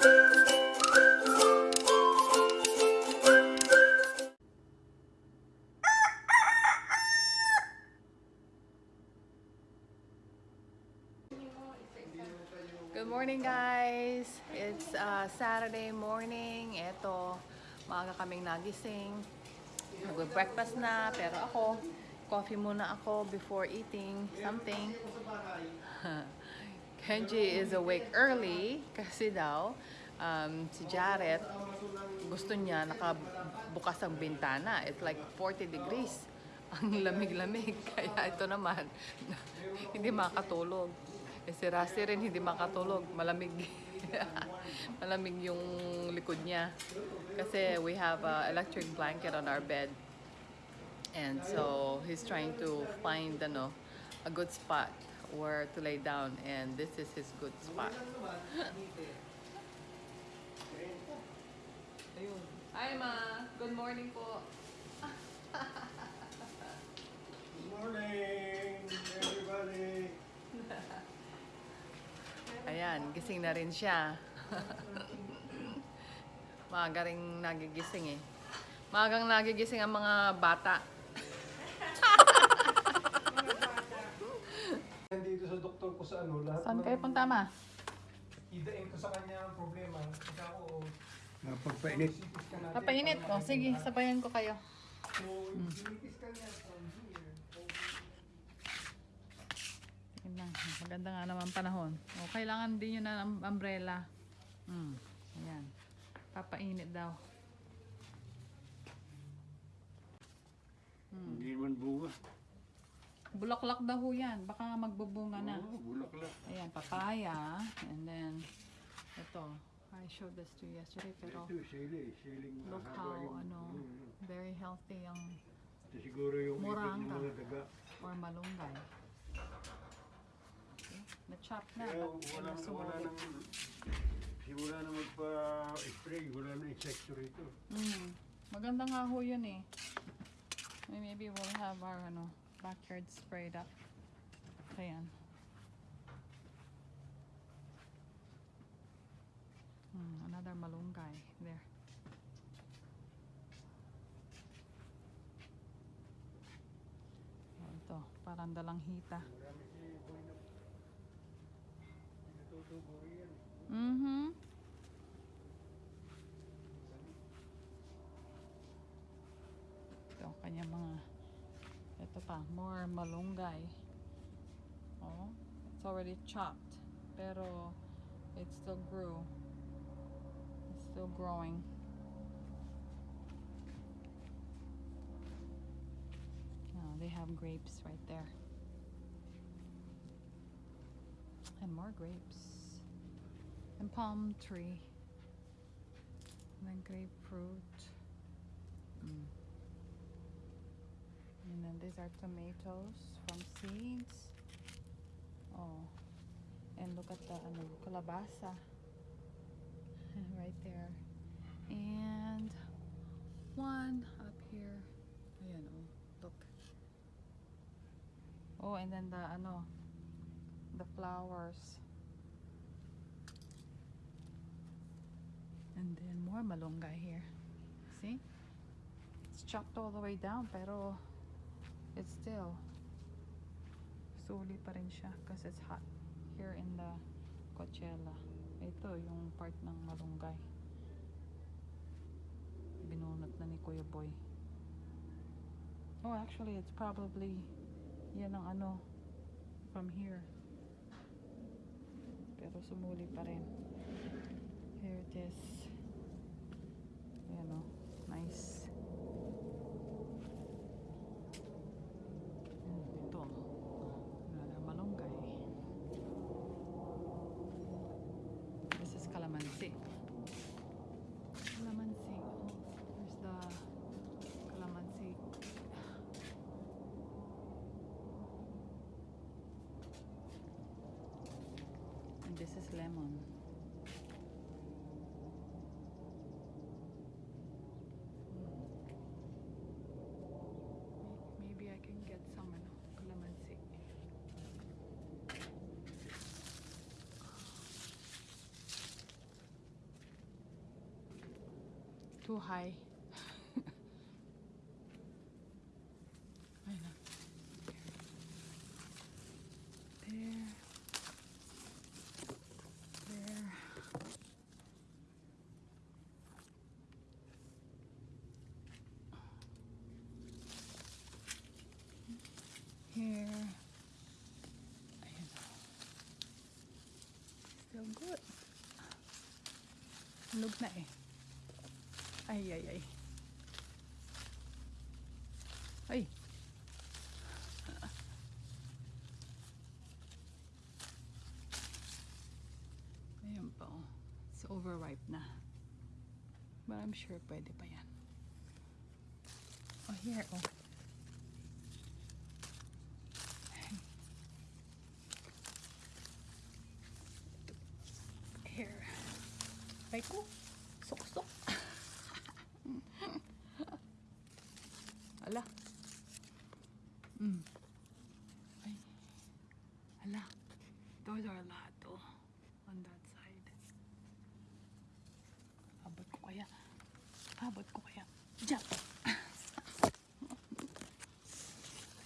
Good morning guys! It's uh, Saturday morning. Ito, maaga kaming nagising. Nag-breakfast na, pero ako, coffee muna ako before eating something. Kenji is awake early kasi daw um, si Jared gusto niya nakabukas ang bintana. It's like 40 degrees. Ang lamig-lamig. Kaya ito naman, hindi makatulog. Eh, si Rusty rin hindi makatulog. Malamig. Malamig yung likod niya. Kasi we have a electric blanket on our bed. And so he's trying to find ano, a good spot where to lay down. And this is his good spot. Ayun. Hi ma! Good morning po. Good morning, everybody. Ayan, gising na rin siya. Maaga rin nagigising eh. Maagang nagigising ang mga bata. Nandito sa doktor ko sa ano, lahat Saan ng- kayo punta ma? Idain ko sa kanya ang problema. Kasi ako, Napagpainit. Scan natin. Papainit ko. Sige, sabayan ko kayo. So, CT scan niya from here. Na. Maganda nga naman panahon. O, kailangan din yun ng umbrella. Hmm. Ayan. Papainit daw. Hmm. Hindi naman bunga. Bulaklak daw ho yan. Baka magbubunga na. Oo, bulaklak. Ayan, papaya. And then, ito. I showed this to you yesterday, pero Ito, sili. Siling look mahaba how, yung- ano, Mm. very healthy ang Ito siguro yung ibig ng mga daga. or malunggay. Okay? Na-chop na. Kaya wala, wala sumulit. nang... Simula na magpa-spray, wala na insekto rito. Mm. Maganda nga ho yun eh. May- Maybe we'll have our ano, backyard sprayed up. Ayan. Hmm, another malunggay there. Oh, ito, parang dalang hita. Marami si Boy na... Natutubo yan. Mm-hmm. Pa, more malunggay. Oh, it's already chopped. Pero it still grew. It's still growing. Oh, they have grapes right there. And more grapes. And palm tree. And then grapefruit. Mm. And then these are tomatoes from seeds. Oh. And look at the ano, kalabasa. right there. And one up here. Ayan, oh. Look. Oh, and then the uh, ano, the flowers. And then more malunggay here. See? It's chopped all the way down, pero it's still suli pa rin siya because it's hot here in the Coachella. Ito yung part ng malunggay. Binunot na ni Kuya Boy. Oh, actually, it's probably yan ang ano from here. Pero sumuli pa rin. Here it is. this is lemon. Maybe I can get some lemon clemency. Too high. Hulog na eh. Ay, ay, ay. Ay. Ayan. It's overripe na. But I'm sure pwede pa yan. Oh, here oh. Ay ko. Sok-sok. Ala. Mm. Ay. Ala. Those are a lot oh. On that side. Abot ko kaya. Abot ko kaya. Diyan.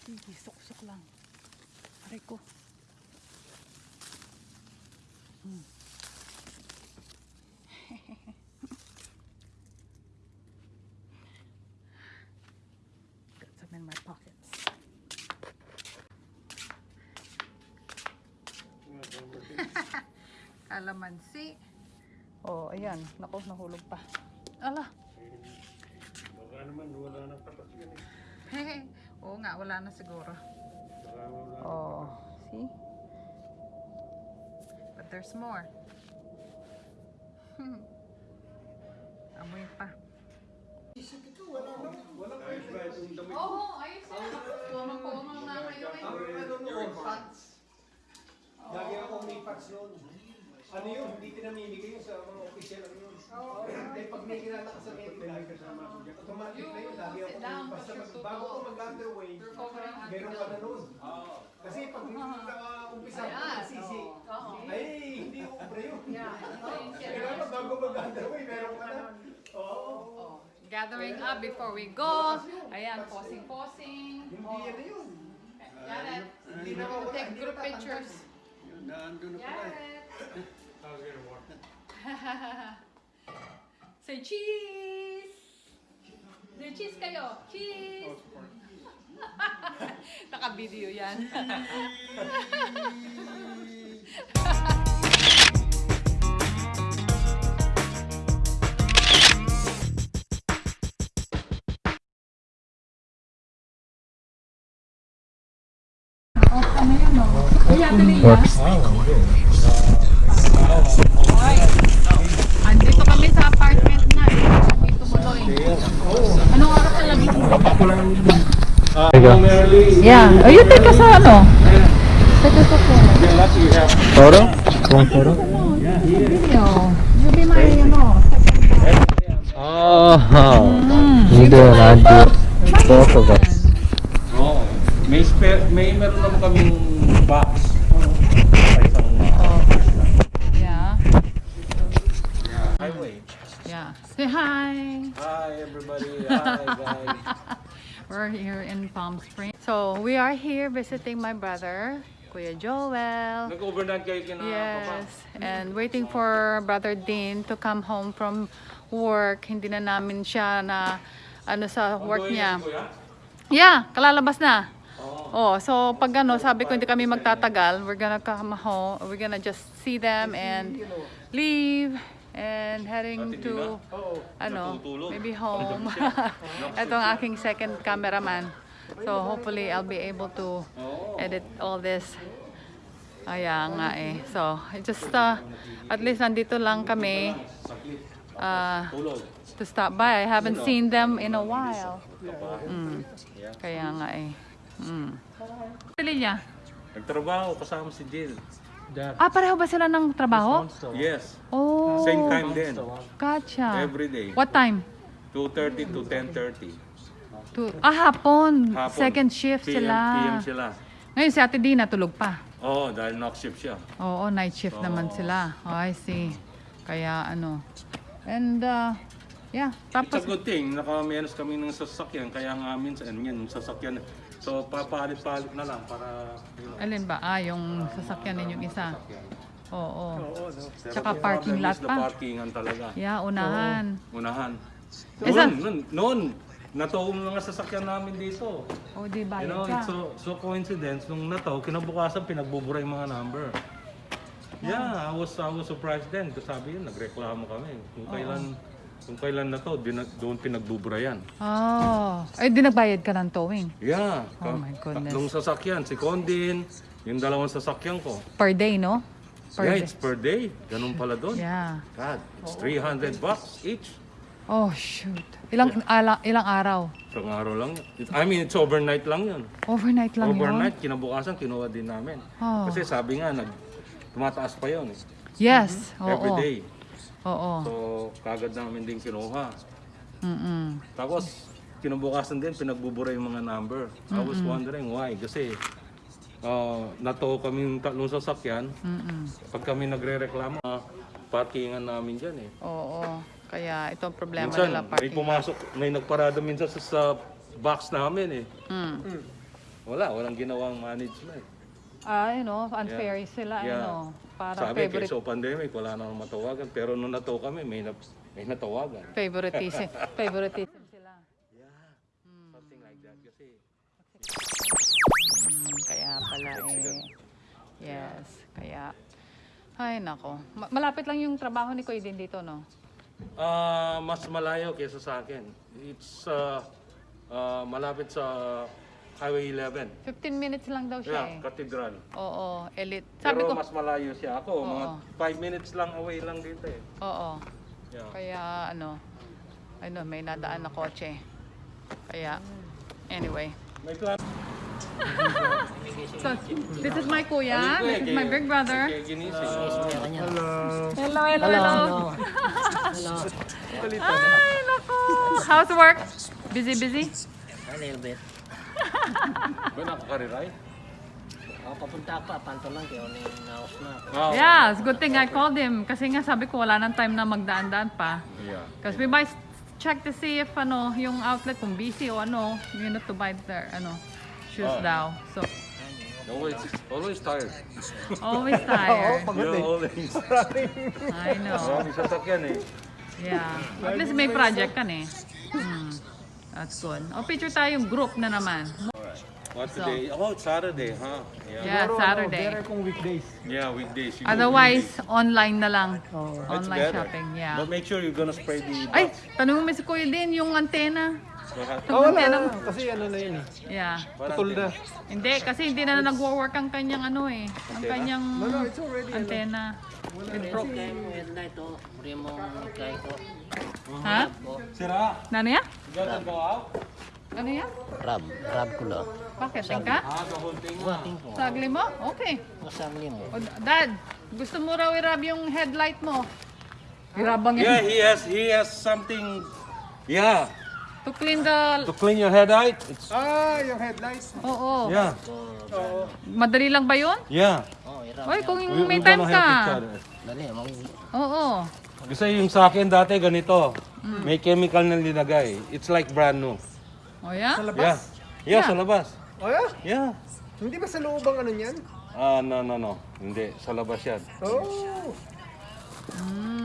Sige, sok-sok lang. Aray ko. Mm. Got some in my pockets. Kalamansi. Oh, ayan. Naku, nahulog pa. Ala. Baka naman wala nang tapat yan eh. Oo nga, wala na siguro. Baka wala. Oh, see? But there's more. Amoy pa. Ayos ba itong damit? Oo, ayos yan. Puno-puno na kayo eh. Lagi ako may pants noon. Ano yun, hindi pinamimigay yun sa mga official ano yun. Eh, pag may kilala ka sa medical, automatic na yun. Lagi ako may basta mag- bago ko mag-underway, meron ka na noon. Kasi pag hindi ka umpisa ko nagsisi, ay, hindi pre yun. Kailangan bago mag-underway, meron ka na. Oo. Gathering up before we go. Ayan, posing-posing. Hindi yan na yun. Jared, Hindi na ako take group pictures. Yun, Naandun na pala eh. Jared. Say cheese! Say cheese kayo. Cheese! Naka-video yan. Andito kami sa apartment na eh. Tumuloy. Anong oras na labing? Yeah. Oh, you take us sa ano? Take us sa phone. Photo? One photo? Video. You be my ano. Oh, Mm. you do and I do. Both of us. Oo. May spare, may meron naman kaming box. Sa isang Oh. Yeah. highway. Yeah. Say hi. Hi everybody. Hi guys. We're here in Palm Springs. So, we are here visiting my brother, Kuya Joel. Nag-overnight kayo kina Papa? Yes, and waiting for Brother Dean to come home from work. Hindi na namin siya na ano sa work niya. Yeah, kalalabas na. Oo. Oh, so pag ano, sabi ko hindi kami magtatagal. We're gonna come home. We're gonna just see them and leave and heading to ano, maybe home. Ito ang aking second cameraman. So hopefully I'll be able to Oo. edit all this. Kaya nga eh. So, just uh, at least nandito lang kami uh, to stop by. I haven't seen them in a while. Mm. Kaya nga eh. Mm. Pili niya. Nagtrabaho kasama si Jill. Ah, pareho ba sila ng trabaho? Yes. Oh, Same time din. gotcha. Every day. What time? 2.30 to 10.30. To, ah, hapon. Hapon. Second shift PM, sila. PM sila. Ngayon si Ate Dina tulog pa. Oo, dahil knock shift siya. Oo, night shift naman Oo. sila. Oh, I see. Kaya ano. And uh, Yeah, It's a tapos, good thing, nakamenos kami ng sasakyan, kaya nga minsan, yan, yung sasakyan. So, papalit-palit na lang para... you know, alin ba? Ah, yung sasakyan ninyong isa. sasakyan. Oo. Oo, no? Pero Tsaka the parking lot pa. parkingan talaga. Yeah, unahan. Unahan. Eh, Noon, saan- noon, noon, nataw mga sasakyan namin dito. O, di You bayad know, it's so, so coincidence, nung nataw, kinabukasan pinagbubura yung mga number. Yeah, I was I was surprised then. Kasi sabi yun, nagreklamo kami. Kung kailan kung kailan na to, doon pinagbubura yan. Oh. Ay, di nagbayad ka ng towing. Yeah. Oh my goodness. Tatlong sasakyan, si Condin, yung dalawang sasakyan ko. Per day, no? Per yeah, day. it's per day. Ganun pala doon. Yeah. God, it's 300 bucks each. Oh, shoot. Ilang, ala, ilang araw? Isang araw lang. It, I mean, it's overnight lang yun. Overnight lang overnight, kinabukasan, kinuha din namin. Oh. Kasi sabi nga, nag, tumataas pa yun eh. yun? Yes. Oo. Every day. Oo. So, kagad namin din kinuha. Mm-mm. Tapos, kinabukasan din, pinagbubura yung mga number. I was wondering why. Kasi, uh, nato kami yung tatlong sasakyan. Mm-mm. Pag kami nagre-reklamo, uh, parkingan namin dyan eh. Oo. Kaya ito ang problema Minsan, nila may parking. pumasok, may nagparada minsan sa, sa box namin eh. Mm. Wala, walang ginawang management. Ah, you know, unfair sila, Yeah. ano, para Sabi, favorite, kaysa pandemic, wala nang matawagan. Pero nung nato kami, may, na, may natawagan. favoritism, favoritism sila. Something like that. Kasi, Mm, kaya pala eh. Yes, kaya. Ay, nako. Ma- malapit lang yung trabaho ni Kuya din dito, no? ah mas malayo kaysa sa akin. It's uh, uh, malapit sa Highway 11. 15 minutes lang daw siya Yeah, eh. Cathedral. Oo, elite. Sabi Pero ko, mas malayo siya ako. Mga Oo. 5 minutes lang away lang dito eh. oo. Yeah. Kaya ano, ano, may nadaan na kotse. Kaya, anyway. May plan. So, this is my kuya. This is my big brother. Kaya ginising. Hello, hello, hello. Ay, nako. How's work? Busy, busy? A little bit. Ba nakakariray? Ako papunta pa, panto lang kayo ni naos na. Oh. Yeah, it's good thing I called him. Kasi nga sabi ko wala nang time na magdaan-daan pa. Yeah. Because we might check to see if ano, yung outlet kung busy o ano, you know, to buy their ano, shoes Oh. daw. So, Always, always tired. always tired. Yeah, always. I know. Marami sasakyan eh. Yeah. At least may project kan eh. Hmm. That's good. O, picture tayong group na naman. What today? Oh, it's Saturday, huh? Yeah. Yeah, Saturday. Better kung weekdays. Yeah, weekdays. You Otherwise, online na lang. It's Online better. shopping, yeah. But make sure you're gonna spray the Ay, tanong mo si Kuya din yung antena. Oh, Antena na. mo. Kasi ano na yun eh. Yeah. Putol na. Hindi, kasi hindi na nag-work ang kanyang ano eh. Ang kanyang No, no, it's already ano. antena. It broke. Headlight to, puri mo kaya ko. Ha? Sira, Ano yan? gotta go out? Ano yan? Rab, rab ko lang. Bakit? Tingka? Ah. Wating ko. Sagli mo? Okay. Masagli mo. O, Dad, gusto mo raw i-rub yung headlight mo? I-rubang Yeah, yan. he has he has something. Yeah, To clean the... to clean your headlight. It's Ah, yung headlights. Oo. yeah, Oo. Madali lang ba yun? yeah. Oh. Oy, kung We, may time gonna help each ka. other. Dali, mag Oo. Kasi yung sa akin dati ganito, Mm. may chemical na linagay. It's like brand new. O yan? Sa Yeah, labas? yeah, Yeah. sa labas. Oh, yeah? Yeah. Hindi ba sa loob ang ano niyan? Ah, no, no, no. Hindi, sa labas yan. Oh.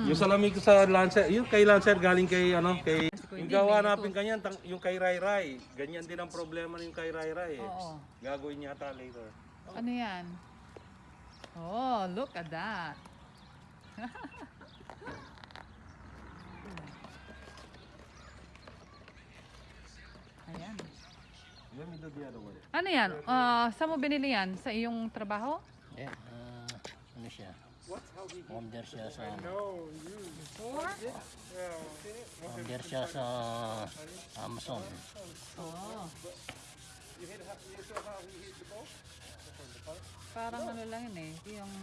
Yung salamig ko sa Lancer, yung kay Lancer galing kay ano, kay yung gawa natin kanyan, tang- yung kay Rai Rai. Ganyan din ang problema ng kay Rai Rai eh. Oo. Gagawin yata later. Ano yan? Oh, look at that. Ayan. Let me do the other one. Ano yan? Ah, saan mo binili yan? Sa iyong trabaho? Yeah, ah, ano siya? Order siya sa order siya sa Amazon. Oh. Parang ano lang yun eh. Yung...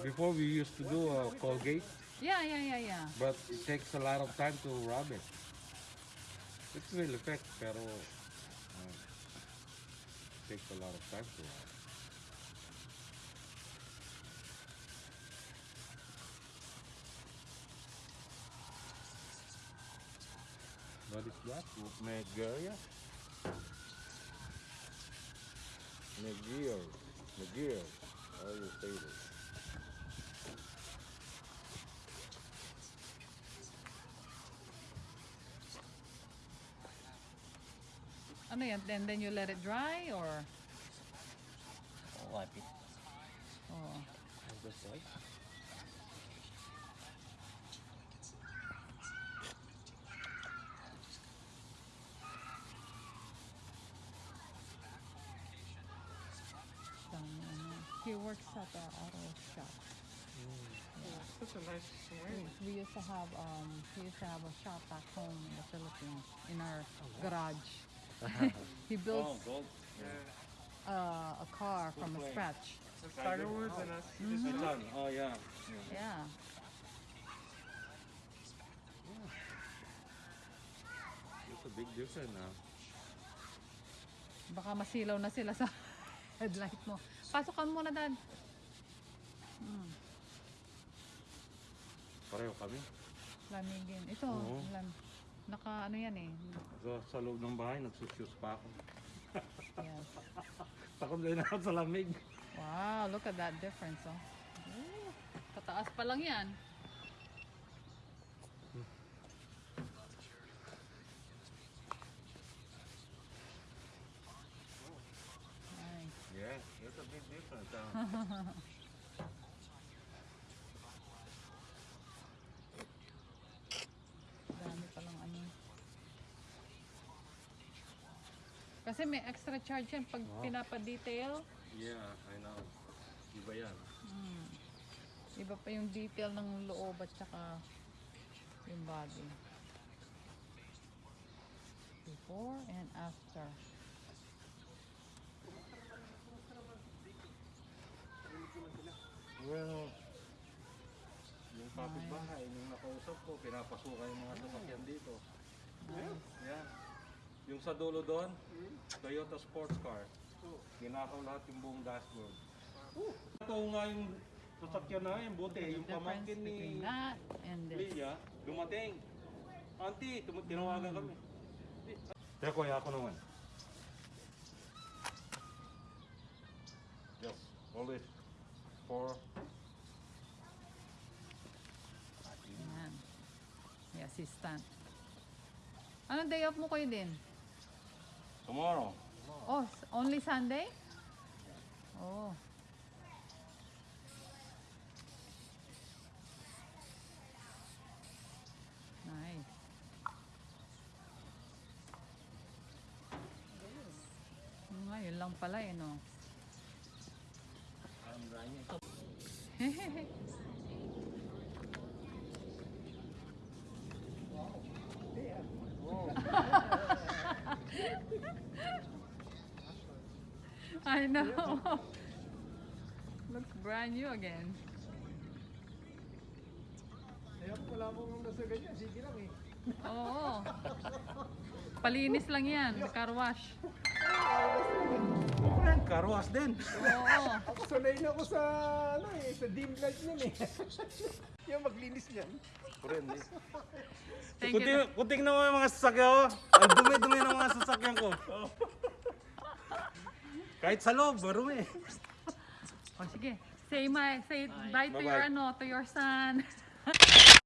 Before we used to do a Colgate, Yeah, yeah, yeah, yeah. but it takes a lot of time to rub it. It will affect, pero uh, takes a lot of time to rub. What is that? Megaria? Megier. Megier. How you say this? Ano yan? Then, then you let it dry or? Wipe it. Oh. On this side. Dami, ano. He works at the auto shop. Such a nice swing. We used to have um we used to have a shop back home in the Philippines in our garage. he built gold. uh, a car from a scratch. Tiger Woods and us. This is done. Oh yeah. Yeah. It's a big difference now. Baka masilaw na sila sa headlight mo. Pasok ka muna, Dad. Hmm, Pareho kami. lamigin. Ito, Oo. lam, naka ano yan eh. So, sa loob ng bahay, nagsusyus pa ako. Yes. Takot din ako sa lamig. Wow, look at that difference, oh. Ooh, Pataas pa lang yan. Nice. Yeah, it's a big difference. Uh. Dami palang ano. Kasi may extra charge yan pag pinapa-detail. yeah, I know. Iba yan. Hmm. Iba pa yung detail ng loob at saka yung body. Before and after. Well, yung kapitbahay, nung nakausap ko, pinapasukan yung mga sasakyan dito. Yeah. Yung sa dulo doon, Toyota sports car. Ginakaw lahat yung buong dashboard. Ito nga yung sasakyan na yun, buti. Yung pamangkin ni that and this. Leah, dumating. Auntie, tum- tinawagan kami. Teka, kuya ako naman. Yes, always for Yan. May assistant. Anong day off mo kayo din? Tomorrow. Oh, s- only Sunday? Oh. Nice. Hmm, Nga, yun lang pala eh, no? I'm drying it. I know. Looks brand new again. Kaya wala pong nasa ganyan, sige lang eh. Oo. Palinis lang yan, car wash. Karwas din. Oo. Ako sanay na ako sa, ano eh, sa dim light niyan eh. yung maglinis niyan. Friend, eh. Thank Kunti, you. kunting na yung mga sasakyan ko. Ang dumi-dumi ng mga sasakyan ko. Kahit sa loob, marumi. O sige, say my, say bye, to your Bye-bye. ano, to your son.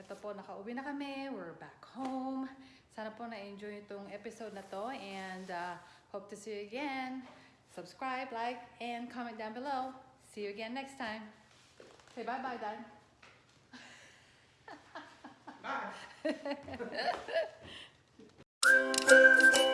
Ito po, nakauwi na kami. We're back home. Sana po na-enjoy itong episode na to and uh, hope to see you again. Subscribe, like, and comment down below. See you again next time. Say bye-bye, Dad. Bye.